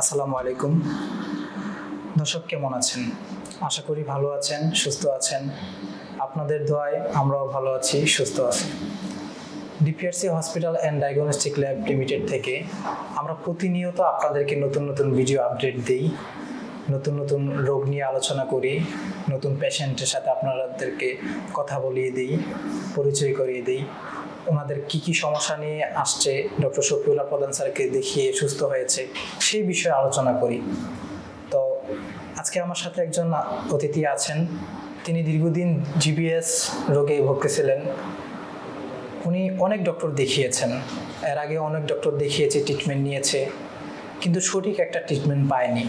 আসসালামু আলাইকুম। দর্শক, কেমন আছেন? আশা করি ভালো আছেন, সুস্থ আছেন। আপনাদের দোয়ায় আমরাও ভালো আছি, সুস্থ আছি। DPRC hospital and diagnostic lab limited থেকে আমরা প্রতিনিয়ত আপনাদেরকে নতুন নতুন ভিডিও আপডেট দিই, নতুন নতুন রোগ নিয়ে আলোচনা করি, নতুন পেশেন্টের সাথে আপনাদেরকে কথা বলিয়ে দিই, পরিচয় করিয়ে দিই। ওনাদের কি কি সমস্যা নিয়ে আসছে? ডক্টর শফিউল্লাহ প্রধান স্যারকে দেখিয়ে সুস্থ হয়েছে, সেই বিষয়ে আলোচনা করি। তো আজকে আমার সাথে একজন অতিথি আছেন। তিনি দীর্ঘদিন জিবিএস রোগে ভুগতেছিলেন উনি অনেক ডক্টর দেখিয়েছেন। এর আগে অনেক ডক্টর দেখিয়েছে ট্রিটমেন্ট নিয়েছে, কিন্তু সঠিক একটা ট্রিটমেন্ট পায়নি।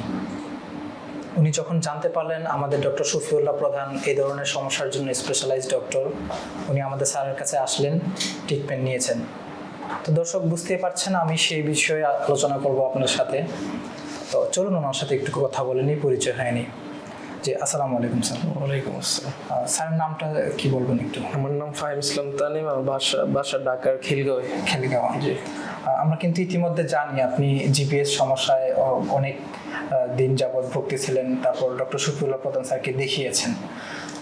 উনি যখন জানতে পারলেন আমাদের ডক্টর শফিউল্লাহ প্রধান এই ধরনের সমস্যার জন্য স্পেশালাইজড ডক্টর উনি আমাদের স্যারের কাছে আসলেন ট্রিটমেন্ট নিয়েছেন। তো দর্শক বুঝতে পারছেন, আমি সেই বিষয়ে আলোচনা করব আপনার সাথে। তো চলুন ওনার সাথে একটু কথা বলে নিই, পরিচয় হয়নি। জি আসসালামু আলাইকুম স্যার। ওয়ালাইকুম আসসালাম। স্যারের নামটা কি বলবেন একটু? আমার নাম ফাহিম ইসলাম তানিম আমার বাসা বাসা ঢাকার খিলগাঁওয়ে খেলিগাঁও জি। আমরা কিন্তু ইতিমধ্যে জানি আপনি জিপিএস সমস্যায় অনেক দিন যাবৎ ভুগতেছিলেন তারপর ডক্টর শফিউল্লাহ প্রধান স্যারকে দেখিয়েছেন।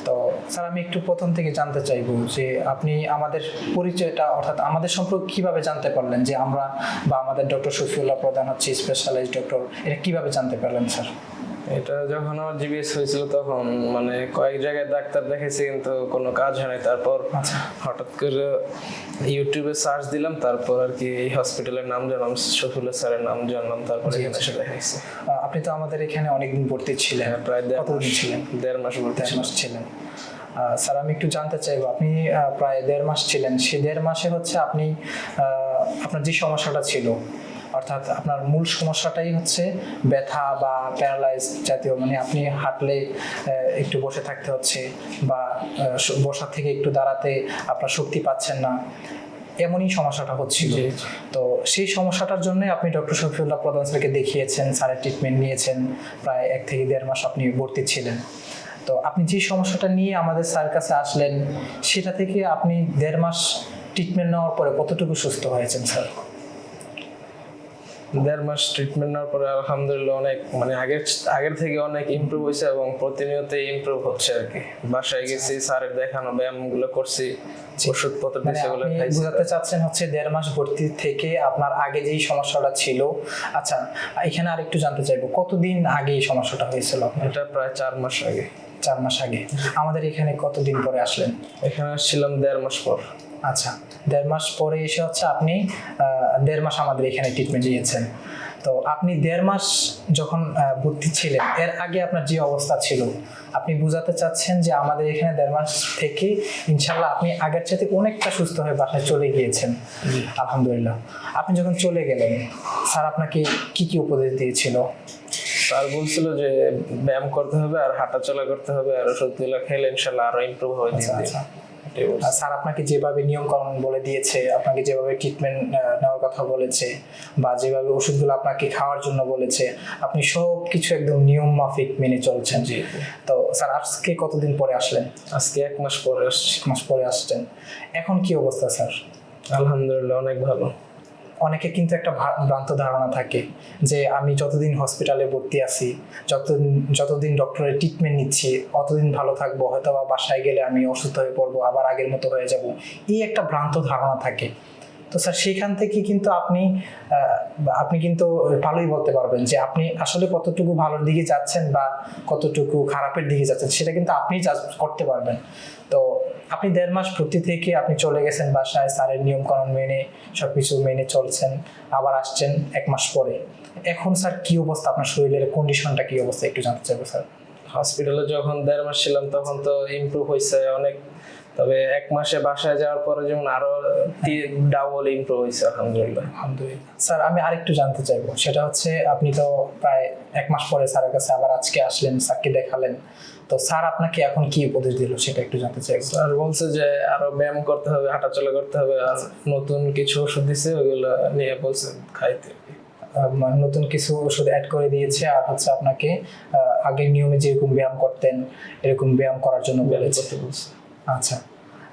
তো স্যার আমি একটু প্রথম থেকে জানতে চাইব যে আপনি আমাদের পরিচয়টা অর্থাৎ আমাদের সম্পর্কে কীভাবে জানতে পারলেন যে আমরা বা আমাদের ডক্টর শফিউল্লাহ প্রধান হচ্ছে স্পেশালাইজ ডক্টর এটা কীভাবে জানতে পারলেন স্যার? এটা যখন আমার জিবিএস হয়েছিল তখন মানে কয়েক জায়গায় ডাক্তার দেখেছি কিন্তু কোনো কাজ হয় নাই। তারপর আচ্ছা। হঠাৎ করে ইউটিউবে সার্চ দিলাম তারপর আর কি এই হসপিটালের নাম জানলাম শফিউল্লাহ স্যারের নাম জানলাম তারপর এখানে এসে দেখাইছি। আপনি তো আমাদের এখানে অনেকদিন ভর্তি ছিলেন। হ্যাঁ, প্রায় দেড় কতদিন ছিলেন? দেড় মাস ভর্তি মাস ছিলেন। স্যার আমি একটু জানতে চাইব আপনি প্রায় দেড় মাস ছিলেন। সেই দেড় মাসে হচ্ছে আপনি আপনার যে সমস্যাটা ছিল অর্থাৎ আপনার মূল সমস্যাটাই হচ্ছে ব্যথা বা প্যারালাইজ জাতীয় মানে আপনি হাঁটলে একটু বসে থাকতে হচ্ছে বা বসা থেকে একটু দাঁড়াতে আপনার শক্তি পাচ্ছেন না। এমনই সমস্যাটা হচ্ছিল। তো সেই সমস্যাটার জন্য আপনি ডক্টর শফিউল্লাহ প্রধান স্যারকে দেখিয়েছেন স্যারের ট্রিটমেন্ট নিয়েছেন। প্রায় এক থেকে দেড় মাস আপনি ভর্তি ছিলেন। তো আপনি যে সমস্যাটা নিয়ে আমাদের স্যারের কাছে আসলেন সেটা থেকে আপনি দেড় মাস ট্রিটমেন্ট নেওয়ার পরে কতটুকু সুস্থ হয়েছেন স্যার? দেড় মাস ট্রিটমেন্ট নেওয়ার পরে আলহামদুলিল্লাহ অনেক মানে আগের আগের থেকে অনেক ইমপ্রুভ হয়েছে এবং প্রতিনিয়ত ইমপ্রুভ হচ্ছে আর কি। বাসায় গেছি স্যারের দেখানো ব্যায়ামগুলো করছি ওষুধপত্র বোঝাতে চাচ্ছেন হচ্ছে দেড় মাস ভর্তি থেকে আপনার আগে যেই সমস্যাটা ছিল। আচ্ছা এখানে আরেকটু জানতে চাইব কতদিন আগে এই সমস্যাটা হয়েছিল এটা প্রায় চার মাস আগে। চার মাস আগে। আমাদের এখানে কতদিন পরে আসলেন? এখানে আসছিলাম দেড় মাস পর। আচ্ছা দেড় মাস পরে এসে হচ্ছে আপনি দেড় মাস আমাদের এখানে ট্রিটমেন্ট নিয়েছেন। তো আপনি দেড় মাস যখন ভর্তি ছিলেন এর আগে আপনার যে অবস্থা ছিল আপনি বুঝাতে চাচ্ছেন যে আমাদের এখানে দেড় মাস থেকে ইনশাল্লাহ আপনি আগের চাইতে অনেকটা সুস্থ হয়ে বাসায় চলে গিয়েছেন। আলহামদুলিল্লাহ। আপনি যখন চলে গেলেন স্যার আপনাকে কি কি উপদেশ দিয়েছিল? স্যার বলছিল যে ব্যায়াম করতে হবে আর হাঁটা চলা করতে হবে আর ওষুধগুলো খেলে ইনশাল্লাহ আরও ইমপ্রুভ হবে দিন দিন স্যার আপনাকে যেভাবে নিয়মকরণ বলে দিয়েছে আপনাকে যেভাবে ট্রিটমেন্ট নেওয়ার কথা বলেছে বা যেভাবে ওষুধগুলো আপনাকে খাওয়ার জন্য বলেছে আপনি সব কিছু একদম নিয়ম মাফিক মেনে চলছেন। জি। তো স্যার আজকে কতদিন পরে আসলেন? আজকে এক মাস পরে এক মাস পরে আসছেন। এখন কি অবস্থা স্যার? আলহামদুলিল্লাহ অনেক ভালো। অনেকে কিন্তু একটা ভ্রান্ত ধারণা থাকে যে আমি যতদিন হসপিটালে ভর্তি আছি, যতদিন যতদিন ডক্টরের ট্রিটমেন্ট নিচ্ছি, অতদিন ভালো থাকব হয়তো বা বাসায় গেলে আমি অসুস্থ হয়ে পড়ব, আবার আগের মতো হয়ে যাব। এই একটা ভ্রান্ত ধারণা থাকে। তো স্যার সেখান থেকে কিন্তু আপনি আপনি কিন্তু ভালোই বলতে পারবেন যে আপনি আসলে কতটুকু ভালোর দিকে যাচ্ছেন বা কতটুকু খারাপের দিকে যাচ্ছেন, সেটা কিন্তু আপনি করতে পারবেন। তো আপনি দেড় মাস ভর্তি থেকে আপনি চলে গেছেন বাসায়, স্যারের নিয়ম কানুন মেনে, সবকিছু মেনে চলছেন, আবার আসছেন এক মাস পরে। এখন স্যার কি অবস্থা আপনার শরীরের? কন্ডিশনটা কি অবস্থা? একটু জানতে চাইব, স্যার। হসপিটালে যখন দেড় মাস ছিলাম, তখন তো ইমপ্রুভ হয়েছে অনেক তবে এক মাসে বাসায় যাওয়ার পরে যেমন আরও ডাবল ইমপ্রুভ হয়েছে আলহামদুলিল্লাহ। আলহামদুলিল্লাহ। স্যার আমি আরেকটু জানতে চাইব। সেটা হচ্ছে আপনি তো প্রায় এক মাস পরে স্যারের কাছে আবার আজকে আসলেন স্যারকে দেখালেন। তো স্যার আপনাকে এখন কি উপদেশ দিল সেটা একটু জানতে চাইব। আর বলছে যে আরও ব্যায়াম করতে হবে হাঁটাচলা করতে হবে আর নতুন কিছু ওষুধ দিছে ওইগুলো নিয়ে বলছে খাইতে। মানে নতুন কিছু ওষুধ অ্যাড করে দিয়েছে আর হচ্ছে আপনাকে আগের নিয়মে যেরকম ব্যায়াম করতেন এরকম ব্যায়াম করার জন্য বলেছে। বলছে। আচ্ছা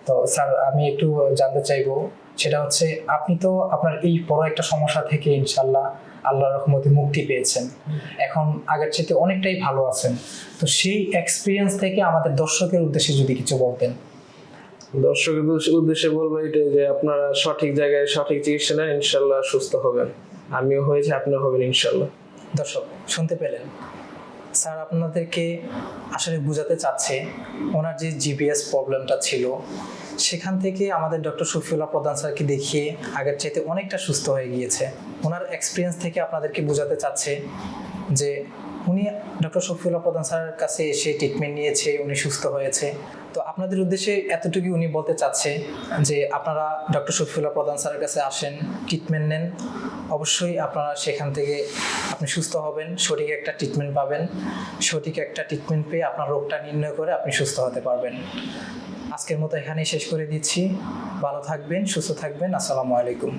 তো স্যার আমি একটু জানতে চাইব সেটা হচ্ছে আপনি তো আপনার এই বড় একটা সমস্যা থেকে ইনশাল্লাহ আল্লাহর রহমতে মুক্তি পেয়েছেন। এখন আগের চাইতে অনেকটাই ভালো আছেন। তো সেই এক্সপিরিয়েন্স থেকে আমাদের দর্শকের উদ্দেশ্যে যদি কিছু বলতেন। দর্শকের উদ্দেশ্যে- উদ্দেশ্যে বলব এটাই যে আপনারা সঠিক জায়গায় সঠিক চিকিৎসা নেন ইনশাল্লাহ সুস্থ হবেন। আমিও হয়েছে আপনিও হবেন ইনশাল্লাহ। দর্শক শুনতে পেলেন। স্যার, আপনাদেরকে আসলে বোঝাতে চাচ্ছে, ওনার যে জিপিএস প্রবলেমটা ছিল, সেখান থেকে আমাদের ডক্টর শফিউল্লাহ প্রধান স্যারকে দেখিয়ে আগের চাইতে অনেকটা সুস্থ হয়ে গিয়েছে। ওনার এক্সপিরিয়েন্স থেকে আপনাদেরকে বোঝাতে চাচ্ছে যে উনি ডক্টর শফিউল্লাহ প্রধান স্যারের কাছে এসে ট্রিটমেন্ট নিয়েছে, উনি সুস্থ হয়েছে। তো আপনাদের উদ্দেশ্যে এতটুকু উনি বলতে চাচ্ছে যে আপনারা ডক্টর শফিউল্লাহ প্রধান স্যারের কাছে আসেন ট্রিটমেন্ট নেন। অবশ্যই আপনারা সেখান থেকে আপনি সুস্থ হবেন, সঠিক একটা ট্রিটমেন্ট পাবেন। সঠিক একটা ট্রিটমেন্ট পেয়ে আপনার রোগটা নির্ণয় করে আপনি সুস্থ হতে পারবেন। আজকের মতো এখানেই শেষ করে দিচ্ছি। ভালো থাকবেন, সুস্থ থাকবেন। আসসালামু আলাইকুম।